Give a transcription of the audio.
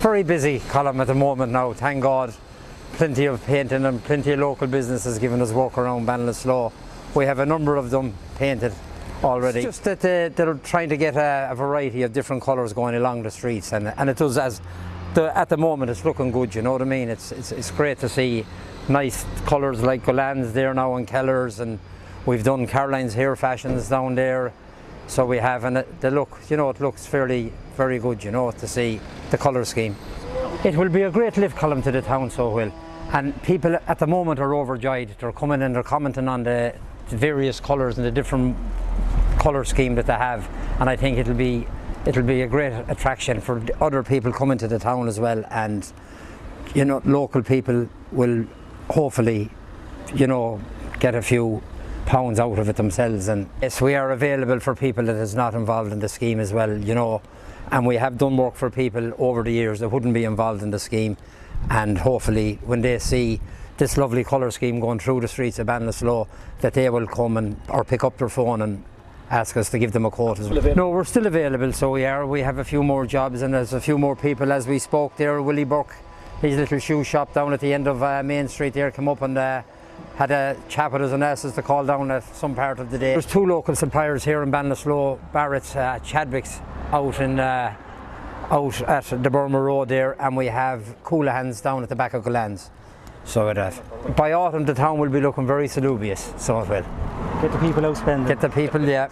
Very busy column at the moment now, thank God. Plenty of painting and plenty of local businesses giving us work around Ballinasloe. We have a number of them painted already. It's just that they, they're trying to get a, a variety of different colours going along the streets and, and it does as the, at the moment it's looking good, you know what I mean? It's, it's, it's great to see nice colours like Golan's there now and Keller's and we've done Caroline's hair fashions down there. So we have, and the look, you know, it looks fairly, very good, you know, to see the colour scheme. It will be a great lift column to the town, so will. And people at the moment are overjoyed. They're coming and they're commenting on the, the various colours and the different colour scheme that they have. And I think it'll be, it'll be a great attraction for other people coming to the town as well. And, you know, local people will hopefully, you know, get a few pounds out of it themselves and yes we are available for people that is not involved in the scheme as well you know and we have done work for people over the years that wouldn't be involved in the scheme and hopefully when they see this lovely colour scheme going through the streets of Ballinasloe that they will come and or pick up their phone and ask us to give them a quote as well. No, we're still available, so we are. We have a few more jobs and there's a few more people as we spoke there. Willie Burke, his little shoe shop down at the end of uh, Main Street there, come up and uh, had a chat with us and asked us to call down at some part of the day. There's two local suppliers here in Ballinasloe, Barrett's, uh, Chadwick's out in uh, out at the Burma Road there and we have Coolahan's down at the back of Golan's. So it, uh, by autumn the town will be looking very salubrious, so it will. Get the people out spending. Get the people, yeah.